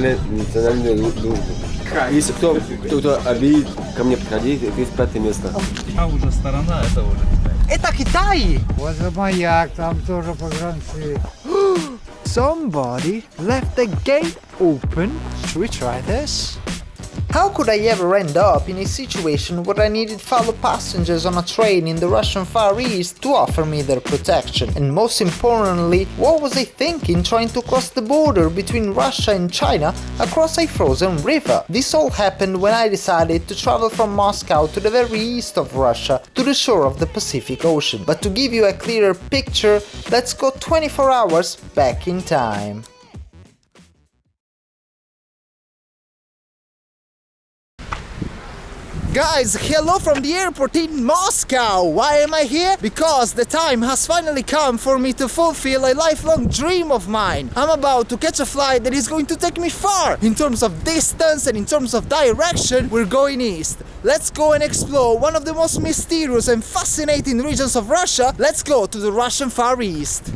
национальную дружбу. Если кто, кто, кто обидит, ко мне подходи, ты с пятое место. А уже сторона, это уже Это Китай! Возле маяк, там тоже погранцы. Somebody left the gate open. Should we try this? How could I ever end up in a situation where I needed fellow passengers on a train in the Russian Far East to offer me their protection? And most importantly, what was I thinking trying to cross the border between Russia and China across a frozen river? This all happened when I decided to travel from Moscow to the very east of Russia to the shore of the Pacific Ocean. But to give you a clearer picture, let's go 24 hours back in time. Guys, hello from the airport in Moscow! Why am I here? Because the time has finally come for me to fulfill a lifelong dream of mine. I'm about to catch a flight that is going to take me far! In terms of distance and in terms of direction, we're going east. Let's go and explore one of the most mysterious and fascinating regions of Russia. Let's go to the Russian Far East.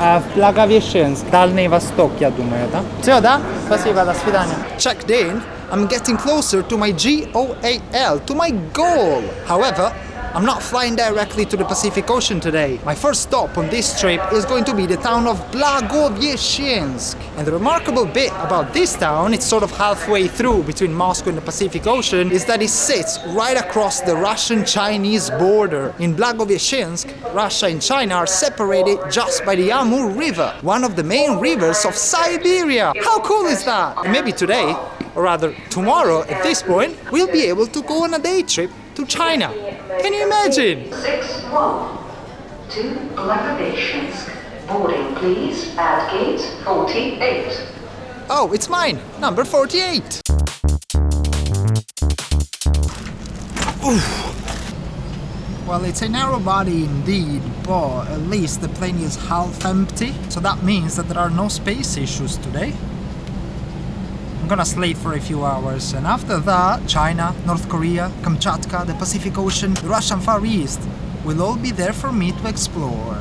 в Благовещенск, Дальний Восток, я думаю, да? Все, да? Спасибо, до свидания. Checked in, I'm getting closer to my GOAL, to my goal. However, I'm not flying directly to the Pacific Ocean today. My first stop on this trip is going to be the town of Blagovyeshchensk. And the remarkable bit about this town, it's sort of halfway through between Moscow and the Pacific Ocean, is that it sits right across the Russian-Chinese border. In Blagovyeshchensk, Russia and China are separated just by the Amur River, one of the main rivers of Siberia. How cool is that? And maybe today, or rather tomorrow at this point, we'll be able to go on a day trip to China. Can you imagine? 6-1 to Blagoveshchensk. Boarding please at gate 48. Oh, it's mine, number 48. Oof. Well, it's a narrow body indeed, but at least the plane is half empty, so that means that there are no space issues today. Gonna sleep for a few hours, and after that, China, North Korea, Kamchatka, the Pacific Ocean, the Russian Far East will all be there for me to explore.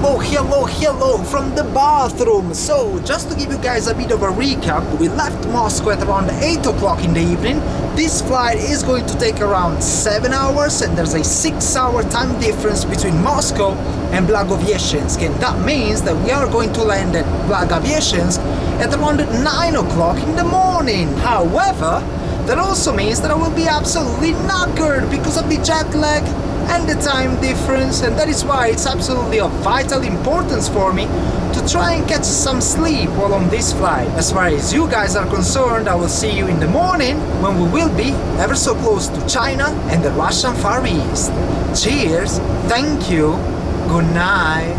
Hello, hello, hello from the bathroom! So, just to give you guys a bit of a recap, we left Moscow at around 8 o'clock in the evening. This flight is going to take around 7 hours and there's a 6 hour time difference between Moscow and Blagovyeshchensk and that means that we are going to land at Blagovyeshchensk at around 9 o'clock in the morning. However, that also means that I will be absolutely knackered because of the jet lag and the time difference and that is why it's absolutely of vital importance for me to try and catch some sleep while on this flight. As far as you guys are concerned, I will see you in the morning when we will be ever so close to China and the Russian Far East. Cheers, thank you, good night.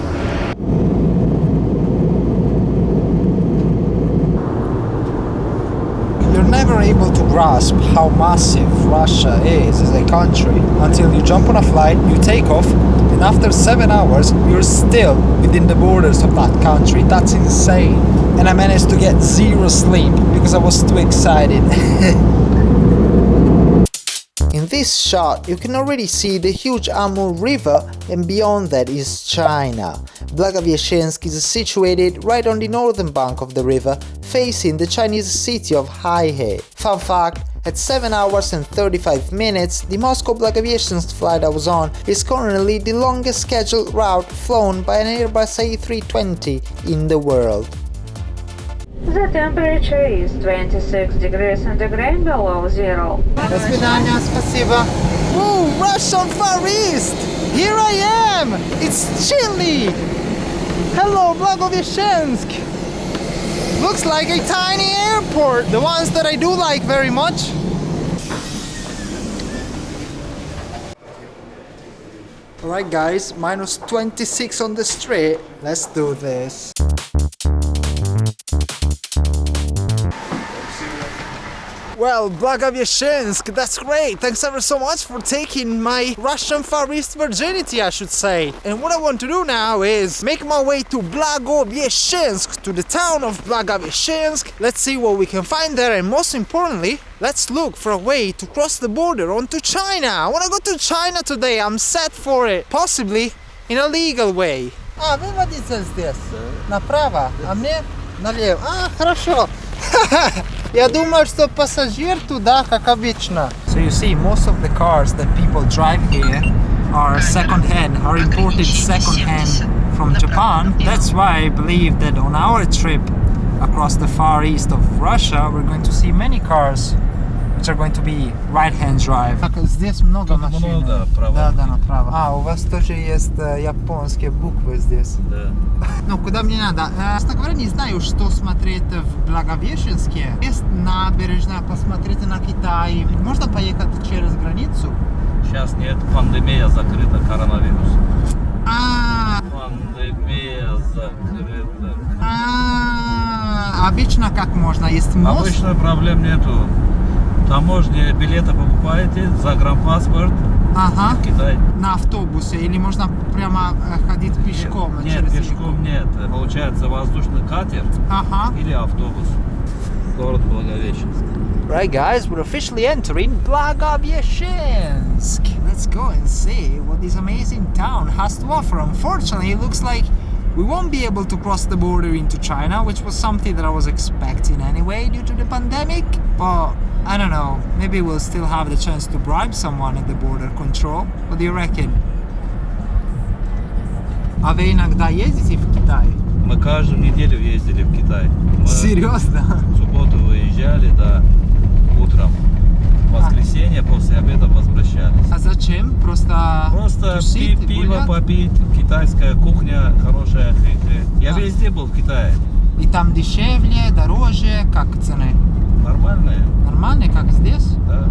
You're never able to grasp how massive Russia is as a country until you jump on a flight, you take off, and after 7 hours you're still within the borders of that country. That's insane. And I managed to get zero sleep because I was too excited. In this shot, you can already see the huge Amur River and beyond that is China. Blagovyeshchensk is situated right on the northern bank of the river, facing the Chinese city of Heihe. Fun fact, at 7 hours and 35 minutes, the Moscow-Blagovyeshchensk flight I was on is currently the longest scheduled route flown by an Airbus A320 in the world. The temperature is 26 degrees centigrade below zero. До свидания, спасибо. Woo, Russian Far East! Here I am! It's chilly! Hello, Blagovyeshchensk! Looks like a tiny airport, the ones that I do like very much. Alright guys, minus 26 on the street. Let's do this. Well, Blagoveschensk, that's great. Thanks ever so much for taking my Russian Far East virginity, I should say. And what I want to do now is make my way to Blagoveschensk, to the town of Blagoveschensk. Let's see what we can find there, and most importantly, let's look for a way to cross the border onto China. I want to go to China today. I'm set for it. Possibly in a legal way. А, вы водитель здесь? Направо, а мне налево. А, хорошо. Я думаю, что пассажир туда, как обычно. So you see, most of the cars that people drive here are second hand, are imported second hand from Japan. That's why I believe that on our trip across the far east of Russia, we're going to see many cars which are going to be right-hand drive. Здесь много Тут машин. много права. Да, да, направо. А, у вас тоже есть э, японские буквы здесь. Да. Ну, куда мне надо? Э, Честно говоря, не знаю, что смотреть в Благовещенске. Есть набережная, посмотрите на Китай. Можно поехать через границу? Сейчас нет, пандемия закрыта, коронавирус. А, Пандемия закрыта. а, обычно как можно? Есть мост? Обычно проблем нету. Таможня билеты покупаете, загранпаспорт, Ага. в Китай. На автобусе или можно прямо э, ходить пешком Нет, через реку? пешком нет. Получается воздушный катер Ага. или автобус. Город Благовещенск. Right, guys, we're officially entering Blagoveschensk. Let's go and see what this amazing town has to offer. Unfortunately, it looks like we won't be able to cross the border into China, which was something that I was expecting anyway due to the pandemic. But I don't know, maybe we'll still have the chance to bribe someone at the border control. What do you reckon? А вы иногда ездите в Китай? Мы каждую неделю ездили в Китай. Мы Серьезно? в субботу выезжали, да, утром. В воскресенье после обеда возвращались. Просто, тусить, пи- пиво гулять? попить, китайская кухня хорошая. Я А. везде был в Китае. И там дешевле, дороже, как цены? Нормальные, Нормальные, как здесь? да.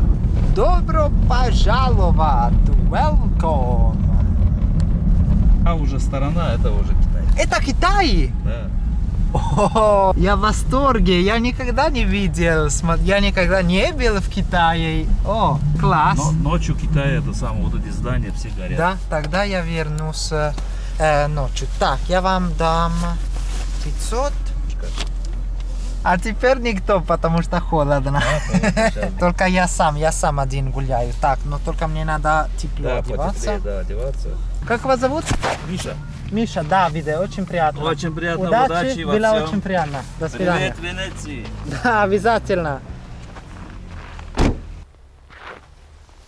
Добро пожаловать! Welcome! А уже сторона, это уже Китай. Это Китай! Да. О, я в восторге! Я никогда не видел, я никогда не был в Китае. О, класс! Но ночью Китай это самое, вот эти здания все горят. Да, тогда я вернусь э, ночью. Так, я вам дам 500. А теперь никто, потому что холодно. Только я сам, я сам один гуляю. Так, но только мне надо тепло Да, одеваться. потеплее, да, одеваться. Как вас зовут? Миша, Миша, Давиде, очень приятно. Очень приятно, удачи, удачи во было всем. очень приятно. До свидания. Привет, Венеции. Да, обязательно.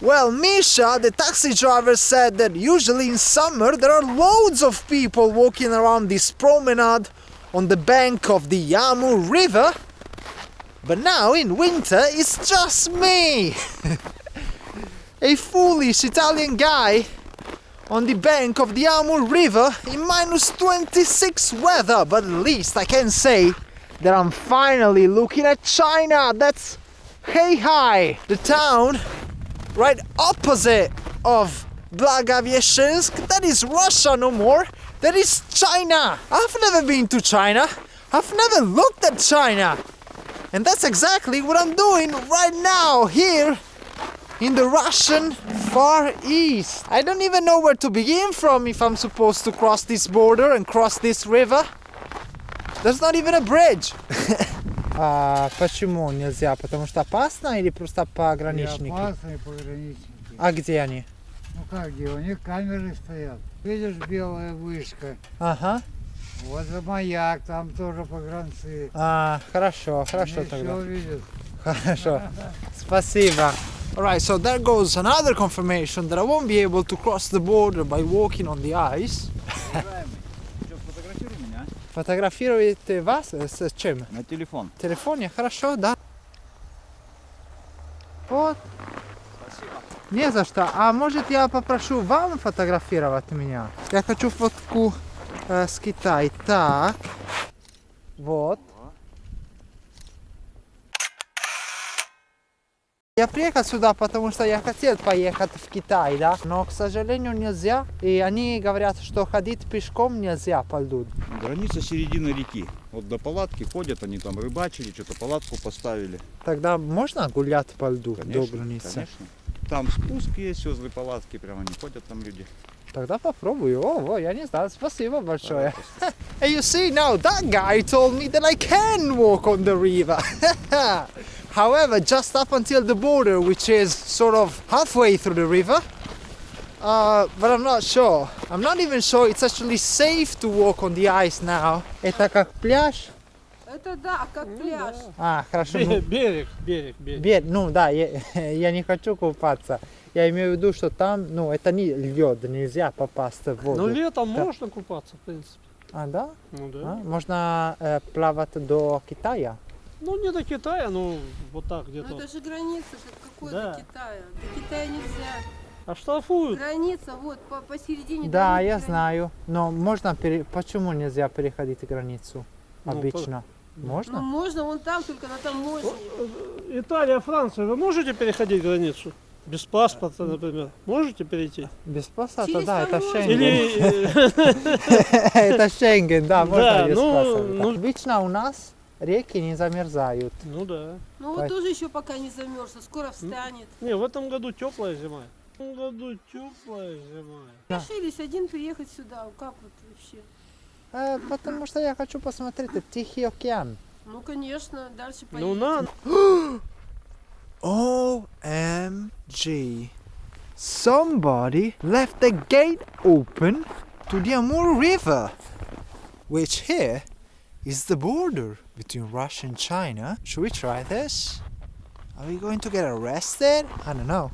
Well, Misha, the taxi driver, said that usually in summer there are loads of people walking around this promenade on the bank of the Amur River, but now in winter it's just me! A foolish Italian guy on the bank of the Amur River in minus 26 weather, but at least I can say that I'm finally looking at China. That's Heihe, the town right opposite of Blagoveschensk. That is Russia no more. That is China. I've never been to China. I've never looked at China. And that's exactly what I'm doing right now here in the Russian Far East. I don't even know where to begin from if I'm supposed to cross this border and cross this river. There's not even a bridge. А почему нельзя? Потому что опасно или просто пограничники? Опасные пограничники. А где они? Ну как где? У них камеры стоят. Видишь, белая вышка. Ага. Вот за маяк, там тоже погранцы. А, хорошо, хорошо Они тогда. все видят. Хорошо. Спасибо. Alright, so there goes another confirmation that I won't be able to cross the border by walking on the ice. Фотографируете вас э, с чем? на телефон. В телефоне? Хорошо, да. Вот. Не за что. А может я попрошу вам фотографировать меня? Я хочу фотку э, с Китая. Так. Вот. Я приехал сюда, потому что я хотел поехать в Китай, да, но, к сожалению, нельзя. И они говорят, что ходить пешком нельзя по льду. Граница середины реки. Вот до палатки ходят, они там рыбачили, что-то палатку поставили. Тогда можно гулять по льду до Конечно, границы? конечно. Там спуск есть возле палатки, прямо не ходят там люди. Тогда попробую. О, во, я не знал. Спасибо большое. And you see now, that guy told me that I can walk on the river. However, just up until the border, which is sort of halfway through the river, uh, but I'm not sure. I'm not even sure it's actually safe to walk on the ice now. Это как пляж? Это да, как пляж. А, хорошо. ну, Берег, берег, берег. Бед, ну да, я, я не хочу купаться. Я имею в виду, что там, ну, это не лед, нельзя попасть в воду. Ну летом Да. можно купаться, в принципе. А, да? Ну да. А, Можно э, плавать до Китая. Ну не до Китая, ну вот так Ну где-то. это же граница, это какой Да. до Китая. До Китая нельзя. А штрафуют. Граница, вот, по посередине. Да, дороги я знаю. Но можно пере... Почему нельзя переходить границу? Ну, Обычно. Ну Можно? можно, вон там, только на таможне. Италия, Франция, вы можете переходить границу? Без паспорта, например. Можете перейти? Без паспорта, Через да, это. Шенген. Или э, это Шенген, да, можно Да, без ну, паспорта. ну- Обычно у нас реки не замерзают. ну да. Ну вот тоже еще пока не замерз, а скоро встанет. Не, в этом году теплая зима. В этом году теплая зима. Решились один приехать сюда, как вот вообще? Э, потому что я хочу посмотреть это Тихий океан. Ну конечно, дальше Ну поедем. на, OMG. Somebody left the gate open to the Amur River, which here is the border between Russia and China. Should we try this? Are we going to get arrested? I don't know.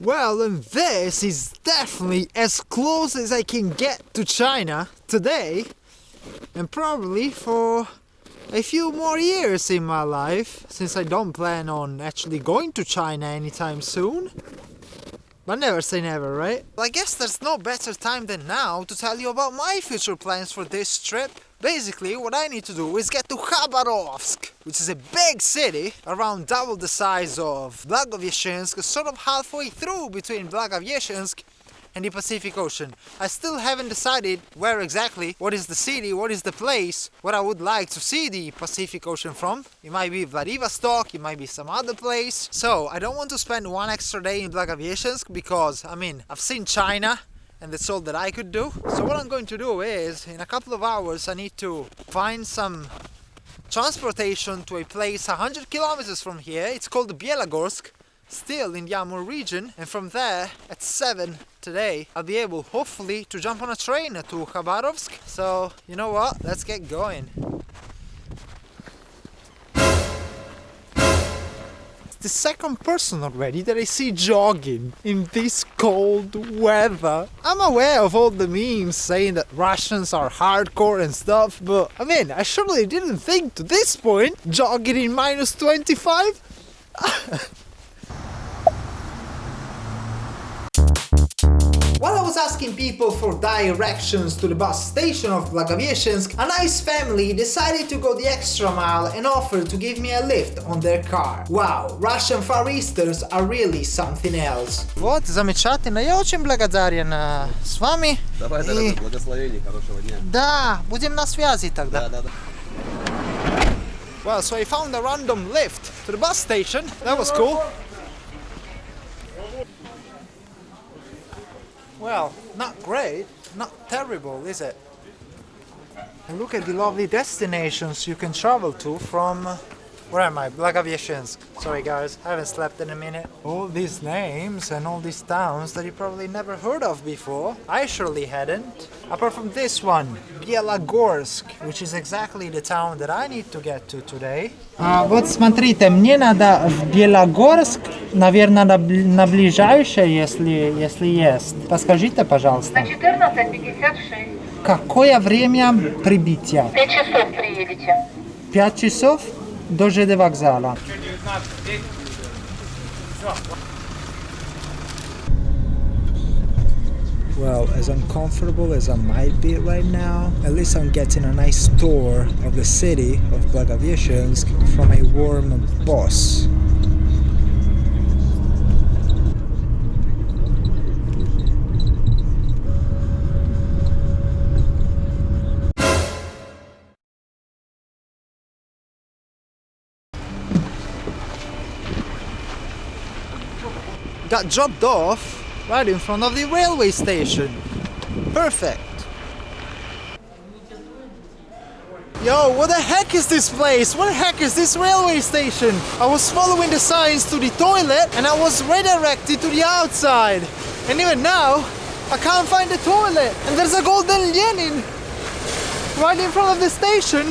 Well, and this is definitely as close as I can get to China today, and probably for a few more years in my life, since I don't plan on actually going to China anytime soon. But never say never, right? Well, I guess there's no better time than now to tell you about my future plans for this trip. Basically, what I need to do is get to Khabarovsk, which is a big city, around double the size of Blagoveshchensk, sort of halfway through between Blagoveshchensk and the Pacific Ocean. I still haven't decided where exactly, what is the city, what is the place, what I would like to see the Pacific Ocean from. It might be Vladivostok, it might be some other place. So I don't want to spend one extra day in Blagoveshchensk because, I mean, I've seen China and that's all that I could do. So what I'm going to do is, in a couple of hours, I need to find some transportation to a place 100 kilometers from here. It's called Bielogorsk still in the Amur region and from there at 7 today I'll be able hopefully to jump on a train to Khabarovsk. So you know what? Let's get going. It's the second person already that I see jogging in this cold weather. I'm aware of all the memes saying that Russians are hardcore and stuff, but I mean, I surely didn't think to this point jogging in minus 25 While I was asking people for directions to the bus station of Blagoveshchensk, a nice family decided to go the extra mile and offered to give me a lift on their car. Wow, Russian Far Easters are really something else. Вот, замечательно. Я очень благодарен э, с вами. Давай, И- дорогой, благословений, хорошего дня. Да, будем на связи тогда. Да, да, да. Well, so I found a random lift to the bus station. That was cool. Well, not great, not terrible, is it? And look at the lovely destinations you can travel to from. Uh, uh, Where am I? Blagoveshchensk. Sorry guys, I haven't slept in a minute. All these names and all these towns that you probably never heard of before. I surely hadn't. Apart from this one, Bielogorsk, which is exactly the town that I need to get to today. А вот смотрите, мне надо в Белогорск, наверное, на, бли- на ближайшее, если, если есть. Подскажите, пожалуйста, 14.56. какое время прибытия? 5 часов приедете. 5 часов Do. Well, as uncomfortable as I might be right now, at least I'm getting a nice tour of the city of Blagoveshchensk from a warm boss. Got dropped off right in front of the railway station. Perfect. Yo, what the heck is this place? What the heck is this railway station? I was following the signs to the toilet and I was redirected to the outside. And even now, I can't find the toilet. And there's a golden Lenin right in front of the station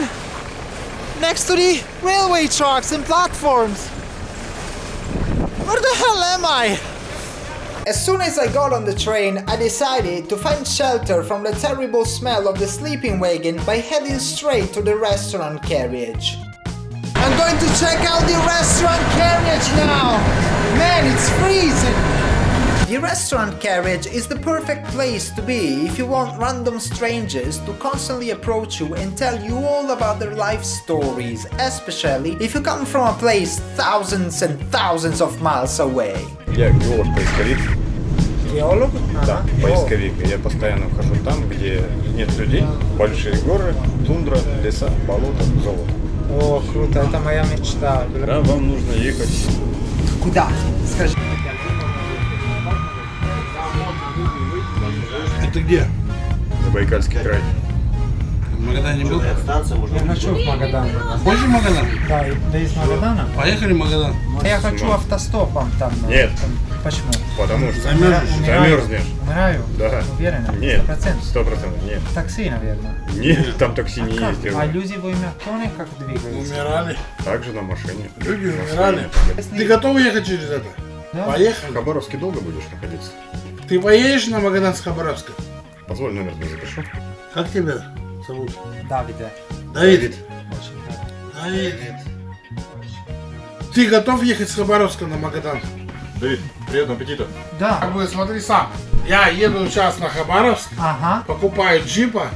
next to the railway tracks and platforms. Where the hell am I? As soon as I got on the train, I decided to find shelter from the terrible smell of the sleeping wagon by heading straight to the restaurant carriage. I'm going to check out the restaurant carriage now! Man, it's freezing! The restaurant carriage is the perfect place to be if you want random strangers to constantly approach you and tell you all about their life stories, especially if you come from a place thousands and thousands of miles away. Я геолог-поисковик. Геолог? Да, поисковик. Я постоянно хожу там, где нет людей, большие горы, тундра, леса, болота, золото. О, круто, это моя мечта. Да, вам нужно ехать. Куда? Скажи. Это где? Забайкальский край. В Магадане был? Я хочу в Магадан. Хочешь в Магадан? Да, да из Магадана? Поехали в Магадан. Я хочу автостопом там. Нет. там. Почему? Потому что Замерзнешь. Умираю. замерзнешь. Умираю? Да. Уверена? Нет. Сто процентов? Нет. Такси, наверное. Нет, там такси не Как? ездят. А люди в Имертоне как двигаются? Умирали. Также на машине. Люди умирали. Ты готов ехать через это? Да. В Поехали. Хабаровске долго будешь находиться? Ты поедешь на Магадан с Хабаровска? Позволь номер тебе запишу. Как тебя зовут? Давид. Рад. Давид. Ты готов ехать с Хабаровска на Магадан? Давид, приятного аппетита. Да. Как бы смотри сам. Я еду сейчас на Хабаровск, Ага. покупаю джипа,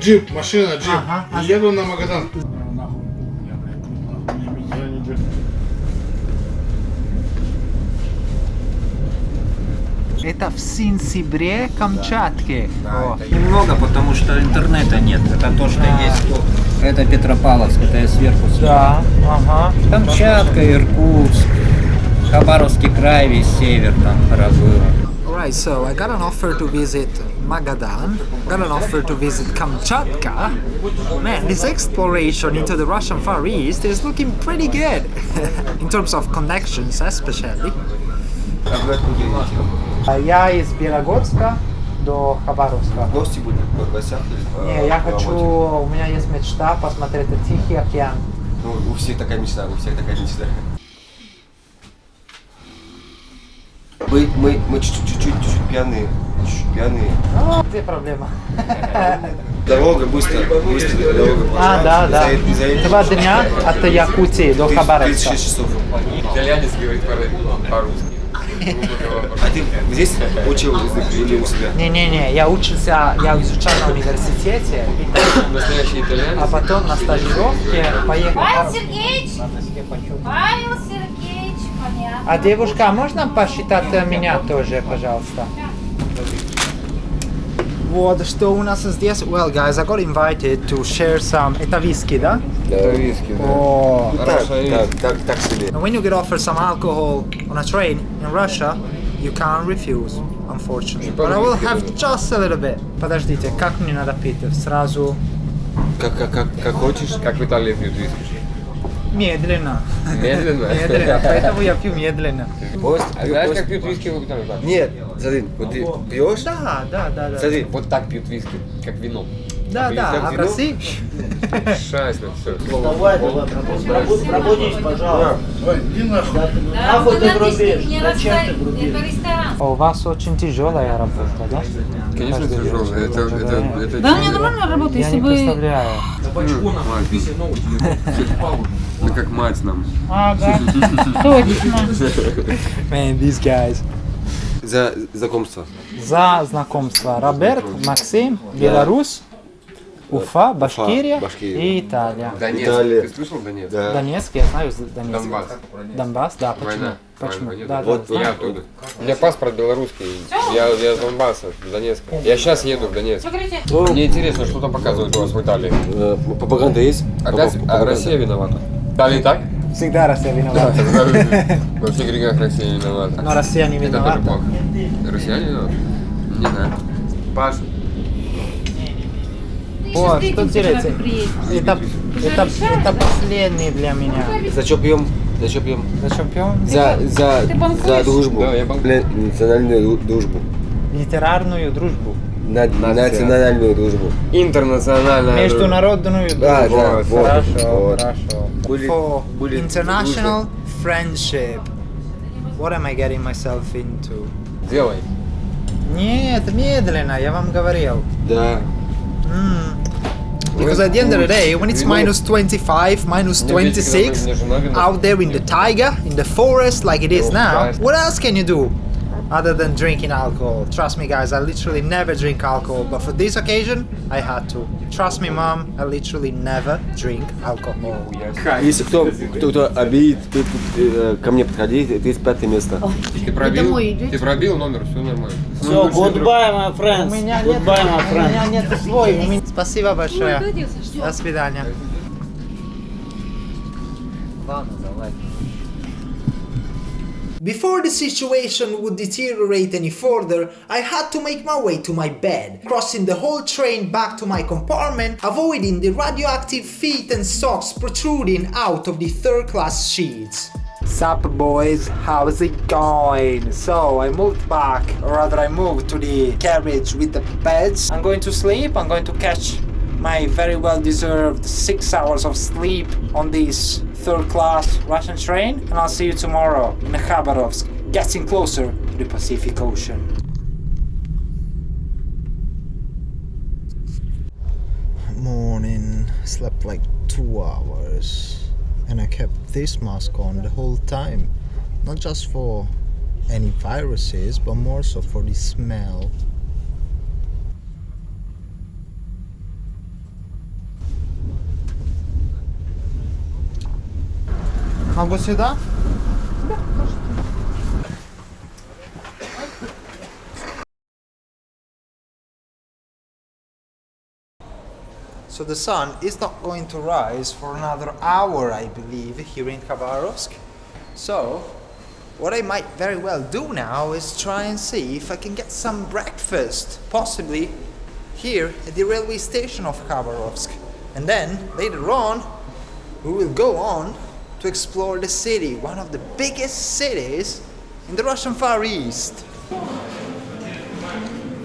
джип, машина, джип, Ага, и еду на Магадан. Это в Синсибре, Камчатке. О. Немного, потому что интернета нет. Это то, что есть. Это Петропавловск, это я сверху снял. Да, ага. Камчатка, Иркутск, Хабаровский край, весь север там пробыл. Alright, so I got an offer to visit Magadan, got an offer to visit Kamchatka. Man, this exploration into the Russian Far East is looking pretty good, in terms of connections especially. А? Я из Белогорска до Хабаровска. Гости будете? В гостях или? Не, я хочу, у меня есть мечта посмотреть Тихий океан. Ну, у всех такая мечта, у всех такая мечта. Мы, мы, мы чуть-чуть, чуть-чуть, чуть-чуть пьяные, чуть-чуть пьяные. А, где проблема? Дорога быстро, быстро дорога. А, да, да. Два дня от Якутии до Тридцать- Хабаровска. 36 часов. Итальянец говорит по-русски. А ты здесь учил язык или у себя? Не-не-не, я учился, я изучал на университете, Настоящий итальянец? а потом на стажировке поехал. Павел Сергеевич! Павел Сергеевич, понятно. А девушка, а можно посчитать меня тоже, пожалуйста? Вот, что у нас здесь? Well, guys, I got invited to share some... Это виски, да? Да, виски, да. О, Ну, так, так, так, так себе. And when you get offered some alcohol on a train in Russia, you can't refuse, unfortunately. But I will have just a little bit. Подождите, как мне надо пить? Сразу Как, как, как, как хочешь? Как в Италии пьют виски? Медленно. Медленно? Медленно, поэтому я пью медленно. Пост, а знаешь, как пьют виски в Италии? Нет, смотри, вот ты пьешь, Да, да, да, да. смотри, вот так пьют виски, как вино. Да, Пьют да, а в вино. России... Шайсно, все, слово. Давай, давай, пробудись, пожалуйста. Иди нахуй. Нахуй ты грубишь? Не Зачем ты грубишь? А У вас очень тяжелая работа, да? Конечно, вечер Это, это, да. это, Да, у меня нормальная работа, Я если не бы... представляю. Ну как мать нам. Ага, точно. Man, these guys. За знакомство. За знакомство. Роберт, Максим, Беларусь, Уфа, Башкирия, Башкирия. и Италия. Донецк. Италия. Ты слышал Донецк? Да. Донецк, я знаю, Донецк. Донбасс. Донбасс, да, почему? Война. Почему? Война. Да, вот да, я знаю. оттуда. У меня паспорт белорусский. Я, я из Донбасса, с Донецка. Я сейчас еду в Донецк. Мне интересно, что там показывают у вас в Италии. Пропаганда есть? Опять а, Россия виновата. Так и так? Всегда Россия Да, виновата. Во всех грехах Россия виновата. Но Россия не Это тоже виновата. плохо. Россияне виноваты? Не знаю. Паш, О, что делаете? Это, это, это последний для меня. за что пьем? За что пьем? Зачем пьем? За, за, за дружбу. Да, я банкую. Национальную дружбу. Литерарную дружбу. Национальную дружбу. Интернациональная. Международную дружбу. Да, да, вот, Хорошо, вот. хорошо. Были- For были international friendship. What am I getting myself into? Делай. Нет, медленно, я вам говорил. Да. Mm. Because at the end of the day, when it's minus 25, minus 26, out there in the taiga, in the forest like it is now, what else can you do other than drinking alcohol? Trust me, guys, I literally never drink alcohol, but for this occasion, I had to. Trust me, mom, I literally never drink alcohol. Если кто, кто, кто обидит, ты, э, ко мне подходи, 35 место. Ты пробил? Ты пробил номер, все нормально. Все, goodbye, my friends. У меня нет, Goodbye, my у меня friends. нет свой. у меня- Спасибо большое. До свидания. Before the situation would deteriorate any further, I had to make my way to my bed, crossing the whole train back to my compartment, avoiding the radioactive feet and socks protruding out of the third class sheets. Sup boys, how's it going? So I moved back, or rather I moved to the carriage with the beds. I'm going to sleep, I'm going to catch my very well deserved six hours of sleep on this third class Russian train and I'll see you tomorrow in Khabarovsk, getting closer to the Pacific Ocean. Morning, slept like two hours and I kept this mask on the whole time. Not just for any viruses, but more so for the smell. Могу сюда? So the sun is not going to rise for another hour, I believe, here in Khabarovsk. So, what I might very well do now is try and see if I can get some breakfast, possibly here at the railway station of Khabarovsk. And then, later on, we will go on to explore the city, one of the biggest cities in the Russian Far East.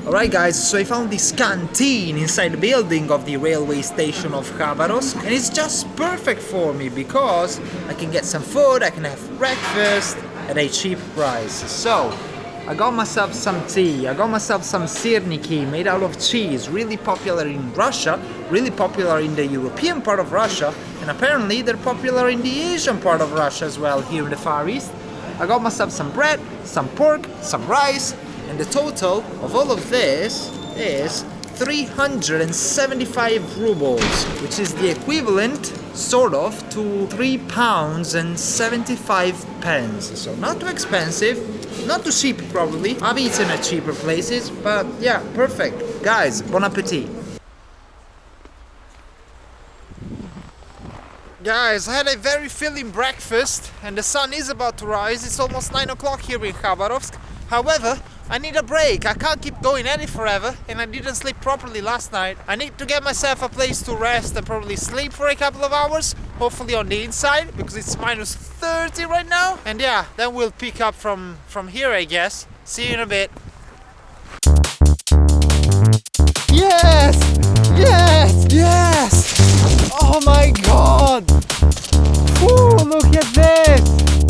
Alright guys, so I found this canteen inside the building of the railway station of Khabarovsk and it's just perfect for me because I can get some food, I can have breakfast at a cheap price. So, I got myself some tea, I got myself some syrniki made out of cheese, really popular in Russia, really popular in the European part of Russia, and apparently they're popular in the Asian part of Russia as well, here in the Far East. I got myself some bread, some pork, some rice, and the total of all of this is 375 rubles, which is the equivalent, sort of, to 3 pounds and 75 pence. So not too expensive, not too cheap probably. I've eaten at cheaper places, but yeah, perfect. Guys, bon appetit. Guys, I had a very filling breakfast and the sun is about to rise. It's almost 9 o'clock here in Khabarovsk. However, I need a break. I can't keep going at it forever and I didn't sleep properly last night. I need to get myself a place to rest and probably sleep for a couple of hours, hopefully on the inside because it's minus 30 right now. And yeah, then we'll pick up from, from here, I guess. See you in a bit. Yes! Yes! Yes! Oh my god! Ooh, look at this!